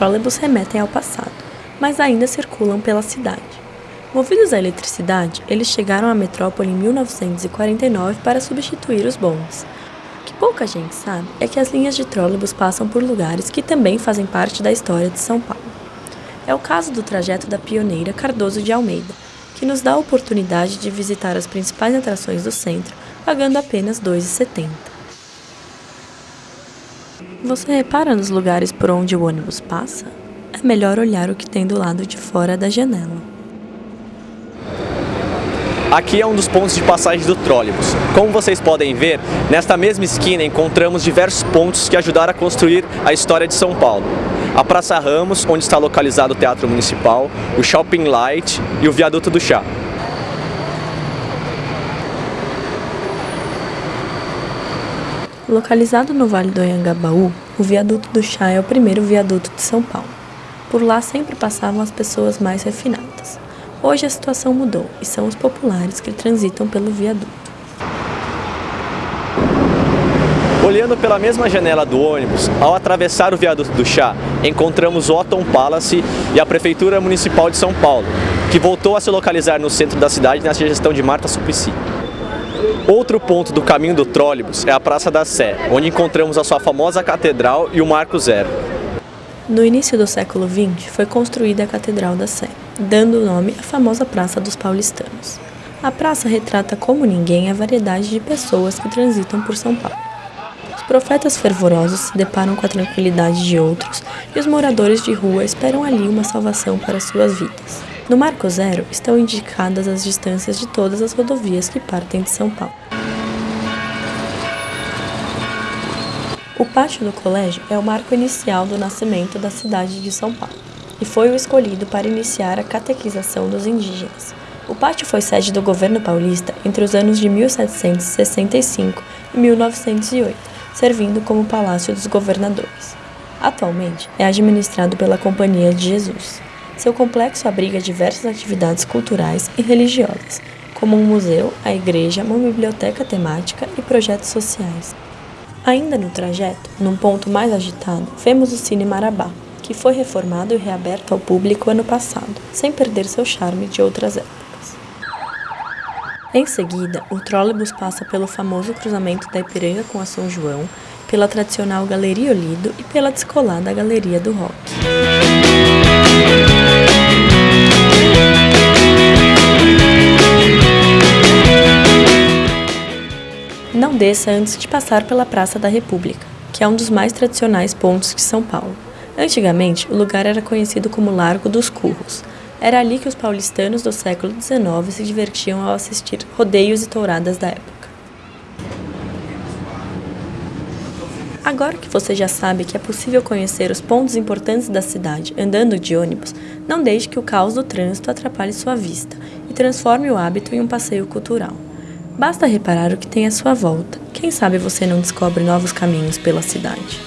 trólebus remetem ao passado, mas ainda circulam pela cidade. Movidos à eletricidade, eles chegaram à metrópole em 1949 para substituir os bondes. O que pouca gente sabe é que as linhas de trólebus passam por lugares que também fazem parte da história de São Paulo. É o caso do trajeto da pioneira Cardoso de Almeida, que nos dá a oportunidade de visitar as principais atrações do centro, pagando apenas R$ 2,70. Você repara nos lugares por onde o ônibus passa? É melhor olhar o que tem do lado de fora da janela. Aqui é um dos pontos de passagem do trólebus. Como vocês podem ver, nesta mesma esquina encontramos diversos pontos que ajudaram a construir a história de São Paulo a Praça Ramos, onde está localizado o Teatro Municipal, o Shopping Light e o Viaduto do Chá. Localizado no Vale do Anhangabaú, o Viaduto do Chá é o primeiro viaduto de São Paulo. Por lá sempre passavam as pessoas mais refinadas. Hoje a situação mudou e são os populares que transitam pelo viaduto. Olhando pela mesma janela do ônibus, ao atravessar o viaduto do Chá, encontramos Otton Palace e a Prefeitura Municipal de São Paulo, que voltou a se localizar no centro da cidade nessa gestão de Marta Suplicy. Outro ponto do caminho do trólebus é a Praça da Sé, onde encontramos a sua famosa catedral e o Marco Zero. No início do século XX, foi construída a Catedral da Sé, dando o nome à famosa Praça dos Paulistanos. A praça retrata como ninguém a variedade de pessoas que transitam por São Paulo profetas fervorosos se deparam com a tranquilidade de outros e os moradores de rua esperam ali uma salvação para suas vidas. No Marco Zero estão indicadas as distâncias de todas as rodovias que partem de São Paulo. O pátio do colégio é o marco inicial do nascimento da cidade de São Paulo e foi o escolhido para iniciar a catequização dos indígenas. O pátio foi sede do governo paulista entre os anos de 1765 e 1908 servindo como Palácio dos Governadores. Atualmente é administrado pela Companhia de Jesus. Seu complexo abriga diversas atividades culturais e religiosas, como um museu, a igreja, uma biblioteca temática e projetos sociais. Ainda no trajeto, num ponto mais agitado, vemos o Cine Marabá, que foi reformado e reaberto ao público ano passado, sem perder seu charme de outras épocas. Em seguida, o trólebus passa pelo famoso cruzamento da Ipiranga com a São João, pela tradicional Galeria Olido e pela descolada Galeria do Rock. Não desça antes de passar pela Praça da República, que é um dos mais tradicionais pontos de São Paulo. Antigamente, o lugar era conhecido como Largo dos Curros, era ali que os paulistanos do século XIX se divertiam ao assistir rodeios e touradas da época. Agora que você já sabe que é possível conhecer os pontos importantes da cidade andando de ônibus, não deixe que o caos do trânsito atrapalhe sua vista e transforme o hábito em um passeio cultural. Basta reparar o que tem à sua volta. Quem sabe você não descobre novos caminhos pela cidade.